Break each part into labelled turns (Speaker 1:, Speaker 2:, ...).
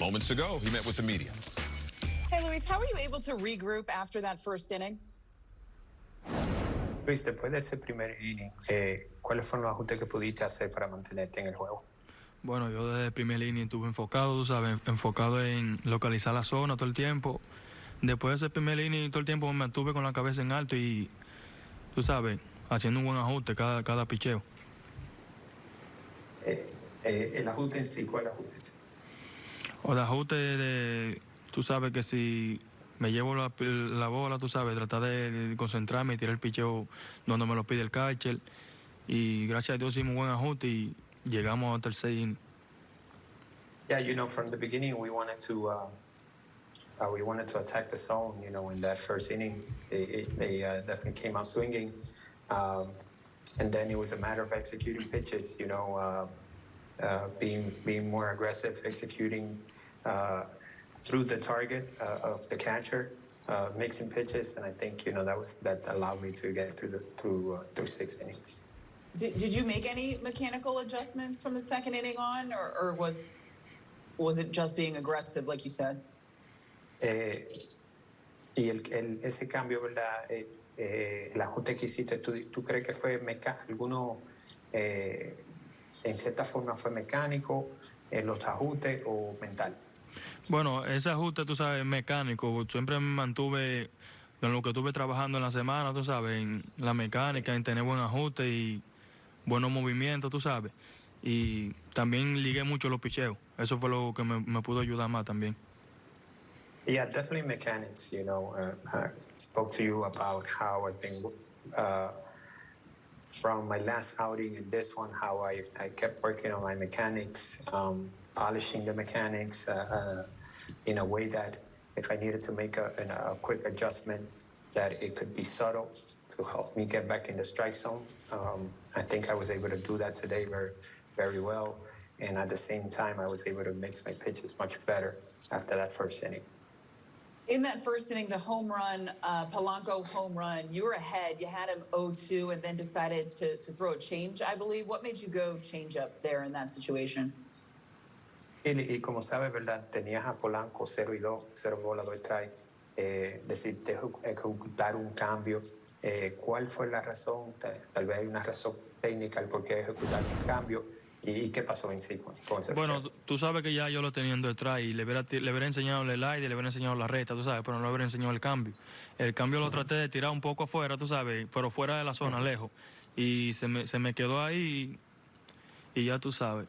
Speaker 1: Moments ago, he met with the media.
Speaker 2: Hey, Luis, how were you able to regroup after that first inning?
Speaker 3: Luis, después de ese primer inning, eh, ¿cuáles fueron los ajustes que pudiste hacer para mantenerte en el juego?
Speaker 4: Bueno, yo desde el primer inning estuve enfocado, tú sabes, enfocado en localizar la zona todo el tiempo. Después de ese primer inning, todo el tiempo me mantuve con la cabeza en alto y, tú sabes, haciendo un buen ajuste cada, cada picheo.
Speaker 3: Eh, eh, el ajuste en sí, ¿cuál ajuste en sí?
Speaker 4: O de ajuste de, tú sabes que si me llevo la, la bola, tú sabes, tratar de, de concentrarme y tirar el picheo donde me lo pide el catcher. Y gracias a Dios hicimos un buen ajuste y llegamos al tercer inning.
Speaker 3: Yeah, you know, from the beginning, we wanted to uh, uh, we wanted to attack the zone. You know, in that first inning, they they uh, definitely came out swinging, um, and then it was a matter of executing pitches. You know, uh, being being more aggressive, executing uh, through the target uh, of the catcher, uh, mixing pitches, and I think you know that was that allowed me to get through the through uh, through six innings.
Speaker 2: Did, did you make any mechanical adjustments from the second inning on, or, or was was it just being aggressive, like you said?
Speaker 3: Eh, y el, el- ese cambio, ¿verdad? Eh, eh, el ajuste que hiciste, ¿tú, tú crees que fue meca alguno, eh, en cierta forma fue mecánico, en los ajustes o mental?
Speaker 4: Bueno, ese ajuste, tú sabes, mecánico, siempre me mantuve en lo que estuve trabajando en la semana, tú sabes, en la mecánica, en tener buen ajuste y buenos movimientos, tú sabes. Y también ligué mucho los picheos. Eso fue lo que me, me pudo ayudar más también.
Speaker 3: Yeah, definitely mechanics. You know, uh, I spoke to you about how I think uh, from my last outing and this one, how I, I kept working on my mechanics, um, polishing the mechanics uh, uh, in a way that if I needed to make a, a quick adjustment, that it could be subtle to help me get back in the strike zone. Um, I think I was able to do that today very, very well. And at the same time, I was able to mix my pitches much better after that first inning.
Speaker 2: In that first inning, the home run, uh, Polanco home run, you were ahead. You had him 0-2 and then decided to, to throw a change, I believe. What made you go change up there in that situation?
Speaker 3: Y, como sabes, ¿verdad? Tenías a Polanco 0 y 2, 0 bola, 2 strike. Eh, ejecu- ejecutar un cambio. Eh, ¿Cuál fue la razón? Tal, tal vez hay una razón técnica al por qué ejecutar un cambio. ¿Y, qué pasó en sí con, ese
Speaker 4: Bueno, tú- sabes que ya yo lo tenía detrás y le hubiera, le hubiera enseñado el aire, le hubiera enseñado la recta, tú sabes, pero no le hubiera enseñado el cambio. El cambio lo traté de tirar un poco afuera, tú sabes, pero fuera de la zona, lejos. Y se me, se me quedó ahí y, y ya tú sabes.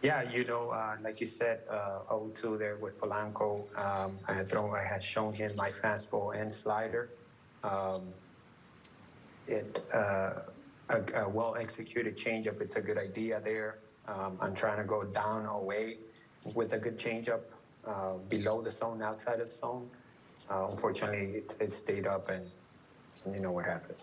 Speaker 3: Yeah, you know, uh, like you said, uh, 0-2 there with Polanco. Um, I had thrown, I had shown him my fastball and slider. Um, it uh, a, a well executed changeup. It's a good idea there. Um, I'm trying to go down away with a good changeup uh, below the zone, outside of the zone. Uh, unfortunately, it, it stayed up, and you know what happened.